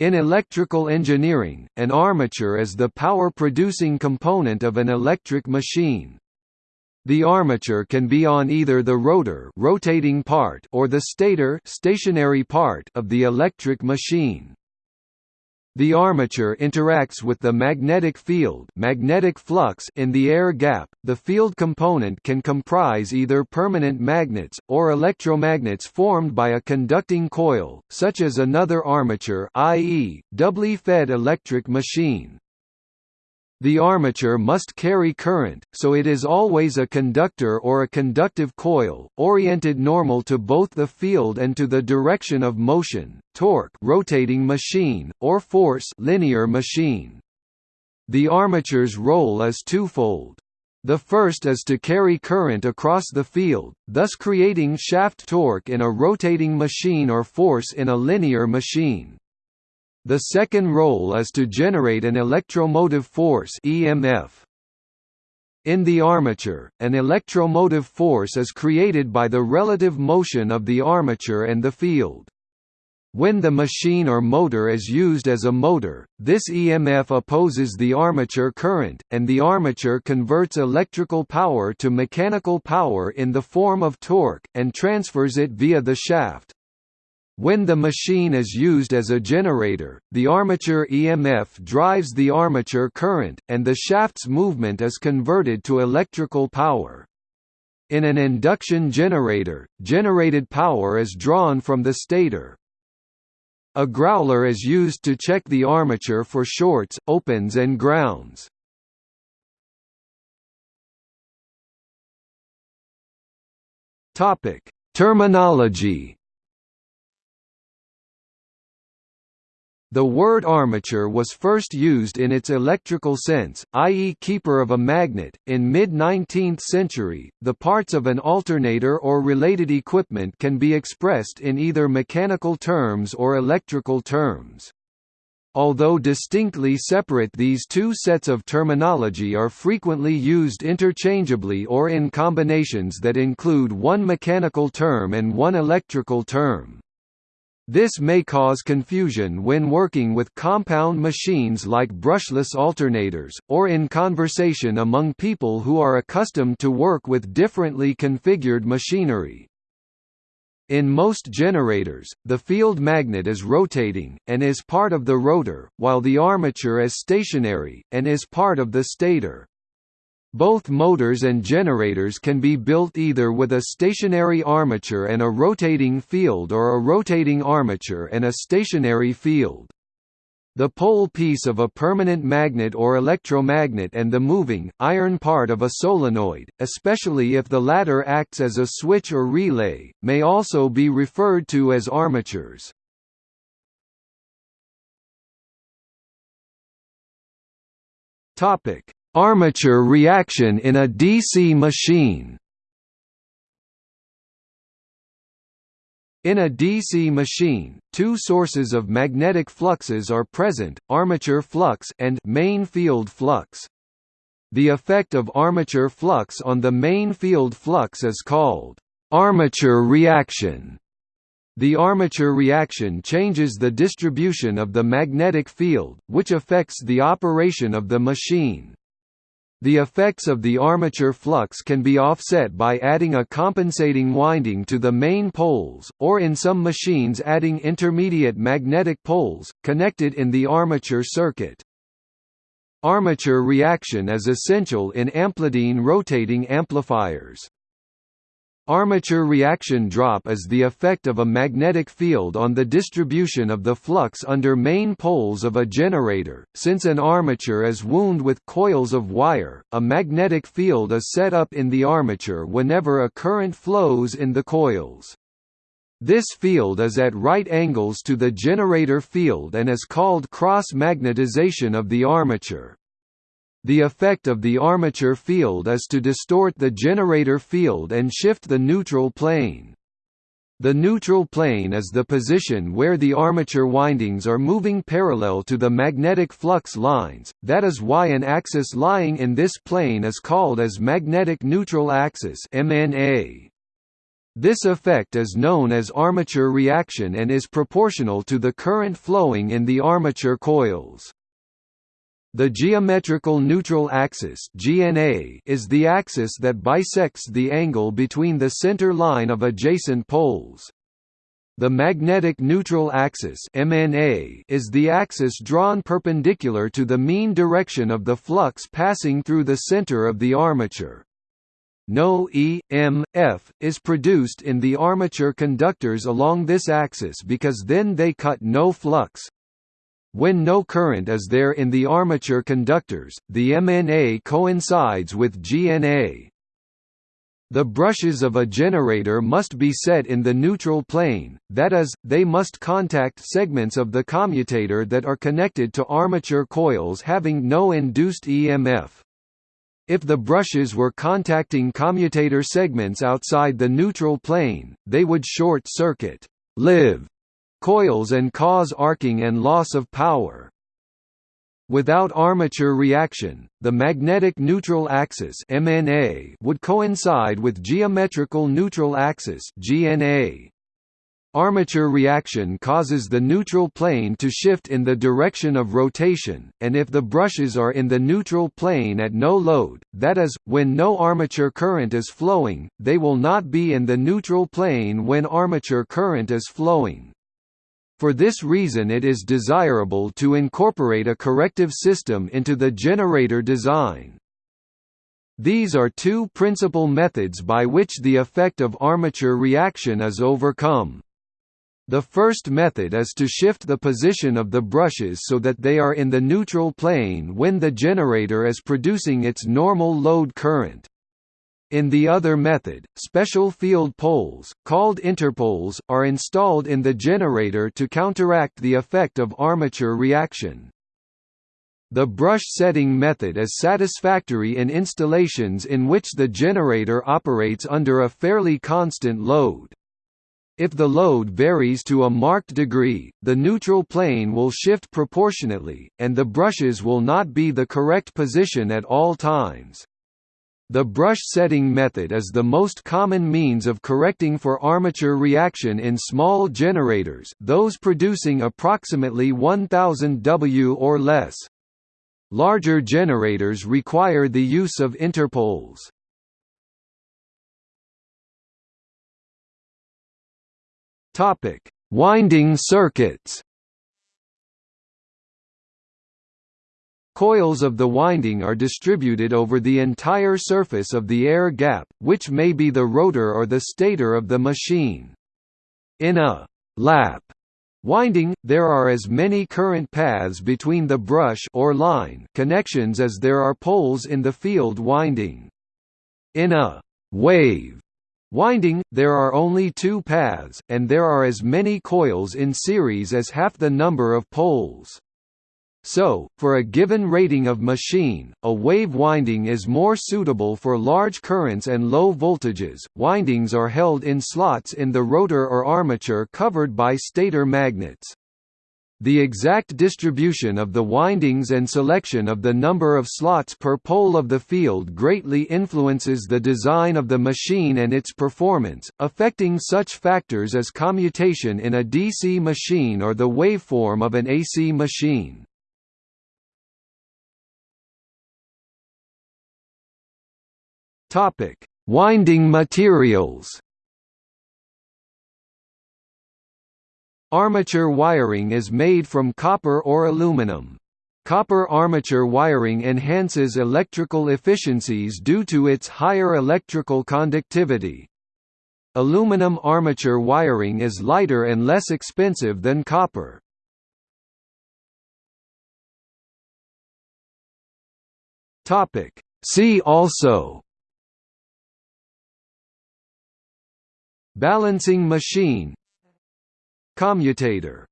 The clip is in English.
In electrical engineering, an armature is the power-producing component of an electric machine. The armature can be on either the rotor rotating part or the stator stationary part of the electric machine. The armature interacts with the magnetic field magnetic flux in the air gap. The field component can comprise either permanent magnets, or electromagnets formed by a conducting coil, such as another armature i.e., doubly fed electric machine. The armature must carry current, so it is always a conductor or a conductive coil, oriented normal to both the field and to the direction of motion, torque rotating machine, or force linear machine. The armature's role is twofold. The first is to carry current across the field, thus creating shaft torque in a rotating machine or force in a linear machine. The second role is to generate an electromotive force EMF. In the armature, an electromotive force is created by the relative motion of the armature and the field. When the machine or motor is used as a motor, this EMF opposes the armature current, and the armature converts electrical power to mechanical power in the form of torque, and transfers it via the shaft. When the machine is used as a generator, the armature EMF drives the armature current, and the shaft's movement is converted to electrical power. In an induction generator, generated power is drawn from the stator. A growler is used to check the armature for shorts, opens and grounds. Terminology The word armature was first used in its electrical sense, i.e., keeper of a magnet. In mid 19th century, the parts of an alternator or related equipment can be expressed in either mechanical terms or electrical terms. Although distinctly separate these two sets of terminology are frequently used interchangeably or in combinations that include one mechanical term and one electrical term. This may cause confusion when working with compound machines like brushless alternators, or in conversation among people who are accustomed to work with differently configured machinery. In most generators, the field magnet is rotating, and is part of the rotor, while the armature is stationary, and is part of the stator. Both motors and generators can be built either with a stationary armature and a rotating field or a rotating armature and a stationary field. The pole piece of a permanent magnet or electromagnet and the moving, iron part of a solenoid, especially if the latter acts as a switch or relay, may also be referred to as armatures. Topic: Armature reaction in a DC machine In a DC machine, two sources of magnetic fluxes are present, armature flux and main field flux. The effect of armature flux on the main field flux is called armature reaction. The armature reaction changes the distribution of the magnetic field, which affects the operation of the machine. The effects of the armature flux can be offset by adding a compensating winding to the main poles, or in some machines adding intermediate magnetic poles, connected in the armature circuit. Armature reaction is essential in amplidyne rotating amplifiers. Armature reaction drop is the effect of a magnetic field on the distribution of the flux under main poles of a generator. Since an armature is wound with coils of wire, a magnetic field is set up in the armature whenever a current flows in the coils. This field is at right angles to the generator field and is called cross-magnetization of the armature. The effect of the armature field is to distort the generator field and shift the neutral plane. The neutral plane is the position where the armature windings are moving parallel to the magnetic flux lines, that is why an axis lying in this plane is called as magnetic neutral axis MNA. This effect is known as armature reaction and is proportional to the current flowing in the armature coils. The geometrical neutral axis (GNA) is the axis that bisects the angle between the center line of adjacent poles. The magnetic neutral axis (MNA) is the axis drawn perpendicular to the mean direction of the flux passing through the center of the armature. No E, M, F, is produced in the armature conductors along this axis because then they cut no flux. When no current is there in the armature conductors, the MNA coincides with GNA. The brushes of a generator must be set in the neutral plane, that is, they must contact segments of the commutator that are connected to armature coils having no induced EMF. If the brushes were contacting commutator segments outside the neutral plane, they would short-circuit live coils and cause arcing and loss of power. Without armature reaction, the magnetic neutral axis (MNA) would coincide with geometrical neutral axis (GNA). Armature reaction causes the neutral plane to shift in the direction of rotation, and if the brushes are in the neutral plane at no load, that is, when no armature current is flowing, they will not be in the neutral plane when armature current is flowing. For this reason it is desirable to incorporate a corrective system into the generator design. These are two principal methods by which the effect of armature reaction is overcome. The first method is to shift the position of the brushes so that they are in the neutral plane when the generator is producing its normal load current. In the other method, special field poles, called interpoles, are installed in the generator to counteract the effect of armature reaction. The brush setting method is satisfactory in installations in which the generator operates under a fairly constant load. If the load varies to a marked degree, the neutral plane will shift proportionately, and the brushes will not be the correct position at all times. The brush setting method is the most common means of correcting for armature reaction in small generators those producing approximately 1000 W or less. Larger generators require the use of interpoles. Winding circuits. Coils of the winding are distributed over the entire surface of the air gap, which may be the rotor or the stator of the machine. In a lap winding, there are as many current paths between the brush or line connections as there are poles in the field winding. In a wave Winding, there are only two paths, and there are as many coils in series as half the number of poles. So, for a given rating of machine, a wave winding is more suitable for large currents and low voltages. Windings are held in slots in the rotor or armature covered by stator magnets. The exact distribution of the windings and selection of the number of slots per pole of the field greatly influences the design of the machine and its performance, affecting such factors as commutation in a DC machine or the waveform of an AC machine. Winding materials Armature wiring is made from copper or aluminum. Copper armature wiring enhances electrical efficiencies due to its higher electrical conductivity. Aluminum armature wiring is lighter and less expensive than copper. See also Balancing machine. Commutator